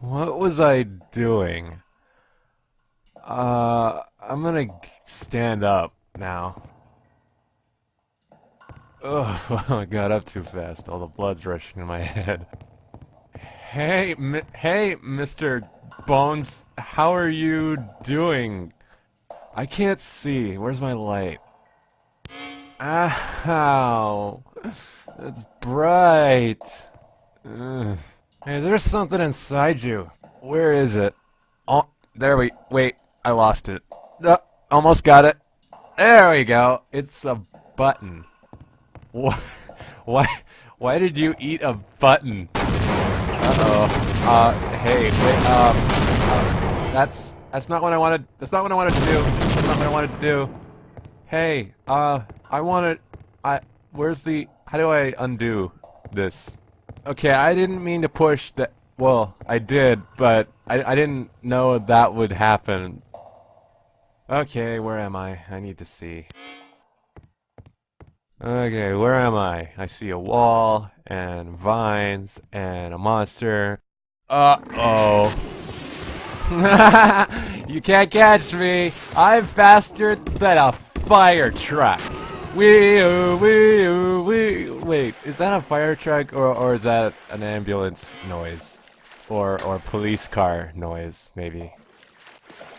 What was I doing? Uh, I'm gonna stand up now. Oh, I got up too fast. All the blood's rushing in my head. Hey, hey, Mr. Bones, how are you doing? I can't see. Where's my light? Ow. It's bright. Ugh. Hey, there's something inside you. Where is it? Oh, there we... Wait, I lost it. Uh, almost got it. There we go. It's a button. Why? Why? Why did you eat a button? Uh oh. Uh, hey, wait. Um, uh, that's that's not what I wanted. That's not what I wanted to do. That's not what I wanted to do. Hey, uh, I wanted. I. Where's the? How do I undo this? Okay, I didn't mean to push that. Well, I did, but I I didn't know that would happen. Okay, where am I? I need to see. Okay, where am I? I see a wall, and vines, and a monster. Uh-oh. you can't catch me! I'm faster than a fire truck! Wee -oo, wee Wait, is that a fire truck, or, or is that an ambulance noise? Or, or police car noise, maybe?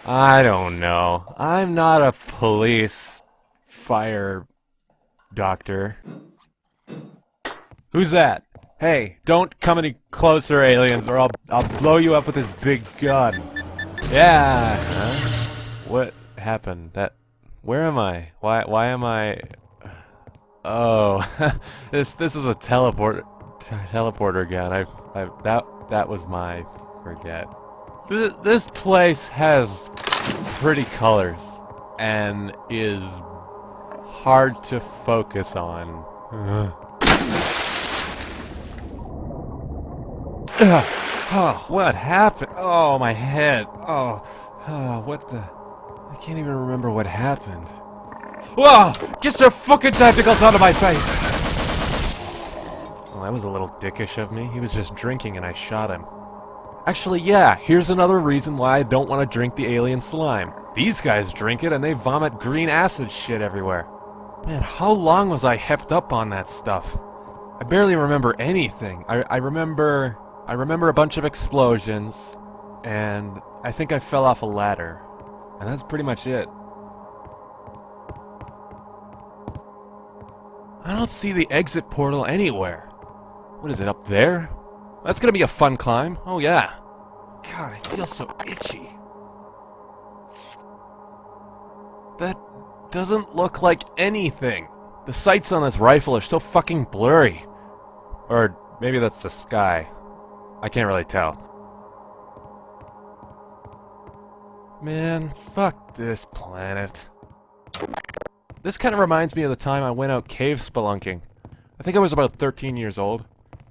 I don't know. I'm not a police fire Doctor. Who's that? Hey, don't come any closer, aliens, or I'll I'll blow you up with this big gun. Yeah. Huh? What happened? That. Where am I? Why why am I? Oh, this this is a teleport teleporter gun. I I that that was my forget. This this place has pretty colors and is hard to focus on. oh, what happened? Oh, my head. Oh, oh, what the... I can't even remember what happened. Whoa! Get your fucking tentacles out of my face! Well, that was a little dickish of me. He was just drinking and I shot him. Actually, yeah, here's another reason why I don't want to drink the alien slime. These guys drink it and they vomit green acid shit everywhere. Man, how long was I hepped up on that stuff? I barely remember anything. I, I remember... I remember a bunch of explosions, and I think I fell off a ladder. And that's pretty much it. I don't see the exit portal anywhere. What is it, up there? That's gonna be a fun climb. Oh yeah. God, I feel so itchy. That doesn't look like anything. The sights on this rifle are so fucking blurry. Or maybe that's the sky. I can't really tell. Man, fuck this planet. This kind of reminds me of the time I went out cave spelunking. I think I was about 13 years old.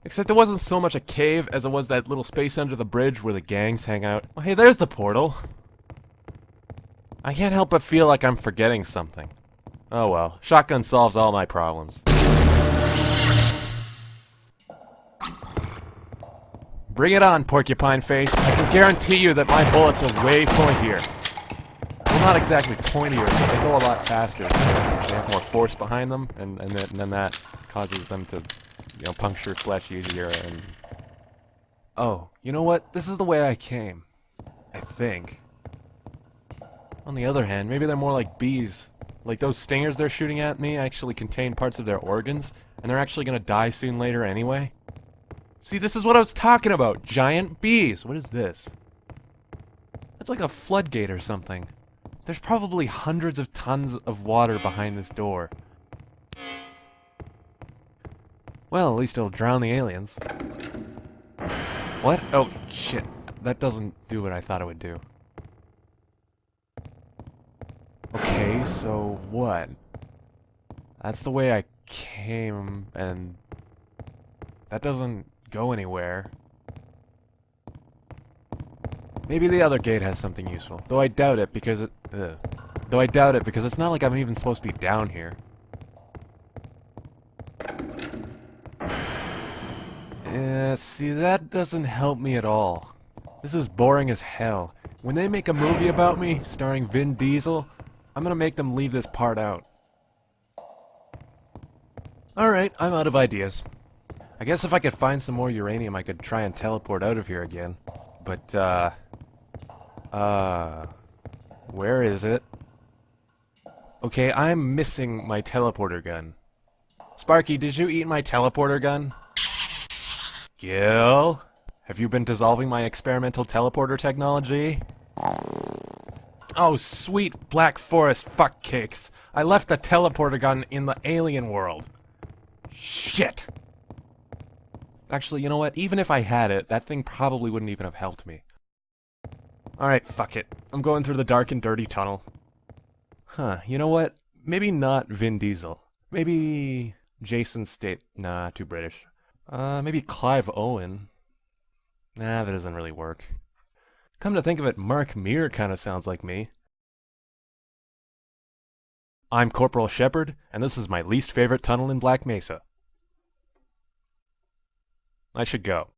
Except it wasn't so much a cave as it was that little space under the bridge where the gangs hang out. Well, hey, there's the portal. I can't help but feel like I'm forgetting something. Oh well, shotgun solves all my problems. Bring it on, Porcupine Face. I can guarantee you that my bullets are way pointier. Not exactly pointier, but they go a lot faster. They have more force behind them, and, and, then, and then that causes them to, you know, puncture flesh easier, and... Oh, you know what? This is the way I came. I think. On the other hand, maybe they're more like bees. Like those stingers they're shooting at me actually contain parts of their organs, and they're actually gonna die soon later anyway. See, this is what I was talking about! Giant bees! What is this? That's like a floodgate or something. There's probably hundreds of tons of water behind this door. Well, at least it'll drown the aliens. What? Oh, shit. That doesn't do what I thought it would do. Okay, so what? That's the way I came, and that doesn't go anywhere. Maybe the other gate has something useful, though I doubt it because it. Ugh. Though I doubt it because it's not like I'm even supposed to be down here. Yeah, see, that doesn't help me at all. This is boring as hell. When they make a movie about me, starring Vin Diesel, I'm gonna make them leave this part out. Alright, I'm out of ideas. I guess if I could find some more uranium, I could try and teleport out of here again. But, uh... Uh... Where is it? Okay, I'm missing my teleporter gun. Sparky, did you eat my teleporter gun? Gil? Have you been dissolving my experimental teleporter technology? Oh, sweet Black Forest fuckcakes. I left the teleporter gun in the alien world. Shit! Actually, you know what? Even if I had it, that thing probably wouldn't even have helped me. Alright, fuck it. I'm going through the dark and dirty tunnel. Huh, you know what? Maybe not Vin Diesel. Maybe Jason Statham. Nah, too British. Uh, maybe Clive Owen. Nah, that doesn't really work. Come to think of it, Mark Meer kind of sounds like me. I'm Corporal Shepard, and this is my least favorite tunnel in Black Mesa. I should go.